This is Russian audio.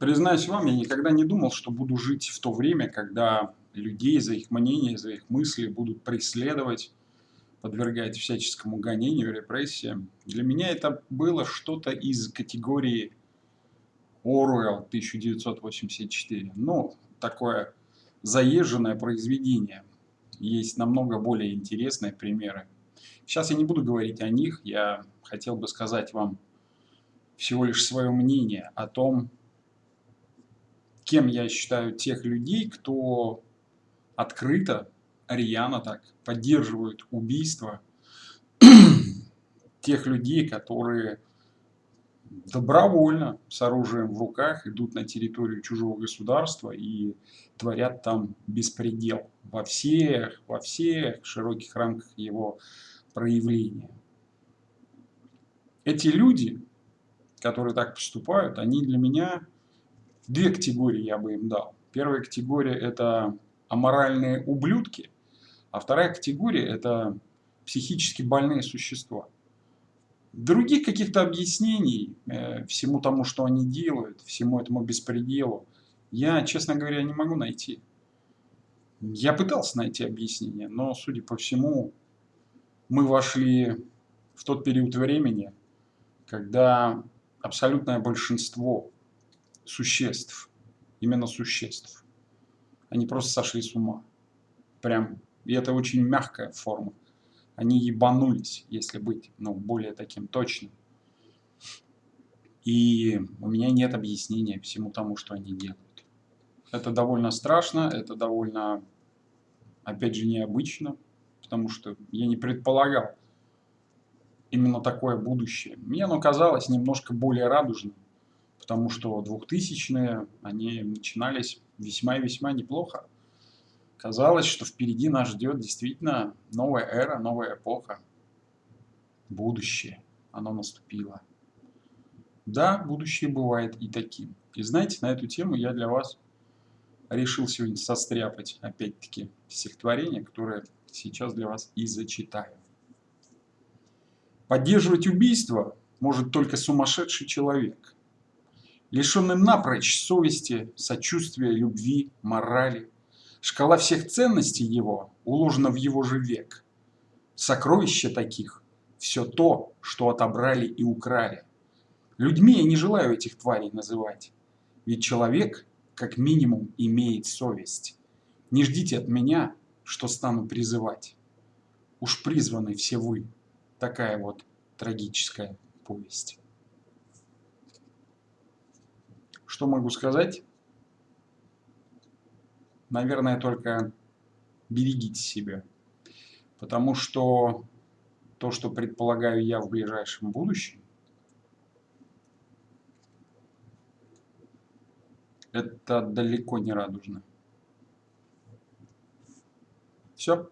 Признаюсь вам, я никогда не думал, что буду жить в то время, когда людей за их мнение, за их мысли будут преследовать, подвергать всяческому гонению, репрессиям. Для меня это было что-то из категории Оруэлл 1984. Ну, такое заезженное произведение. Есть намного более интересные примеры. Сейчас я не буду говорить о них, я хотел бы сказать вам всего лишь свое мнение о том, кем я считаю тех людей, кто открыто, рьяно так поддерживают убийство тех людей, которые добровольно с оружием в руках идут на территорию чужого государства и творят там беспредел во всех, во всех широких рамках его проявления. Эти люди, которые так поступают, они для меня Две категории я бы им дал. Первая категория – это аморальные ублюдки, а вторая категория – это психически больные существа. Других каких-то объяснений э, всему тому, что они делают, всему этому беспределу, я, честно говоря, не могу найти. Я пытался найти объяснение, но, судя по всему, мы вошли в тот период времени, когда абсолютное большинство существ, именно существ. Они просто сошли с ума. Прям, и это очень мягкая форма. Они ебанулись, если быть, ну, более таким точным. И у меня нет объяснения всему тому, что они делают. Это довольно страшно, это довольно, опять же, необычно, потому что я не предполагал именно такое будущее. Мне оно казалось немножко более радужным потому что 2000-е, они начинались весьма и весьма неплохо. Казалось, что впереди нас ждет действительно новая эра, новая эпоха. Будущее. Оно наступило. Да, будущее бывает и таким. И знаете, на эту тему я для вас решил сегодня состряпать, опять-таки, стихотворение, которое сейчас для вас и зачитаю. Поддерживать убийство может только сумасшедший человек – лишенный напрочь совести, сочувствия, любви, морали. Шкала всех ценностей его уложена в его же век. Сокровища таких – все то, что отобрали и украли. Людьми я не желаю этих тварей называть, ведь человек, как минимум, имеет совесть. Не ждите от меня, что стану призывать. Уж призваны все вы. Такая вот трагическая повесть. Что могу сказать? Наверное, только берегите себя. Потому что то, что предполагаю я в ближайшем будущем, это далеко не радужно. Все.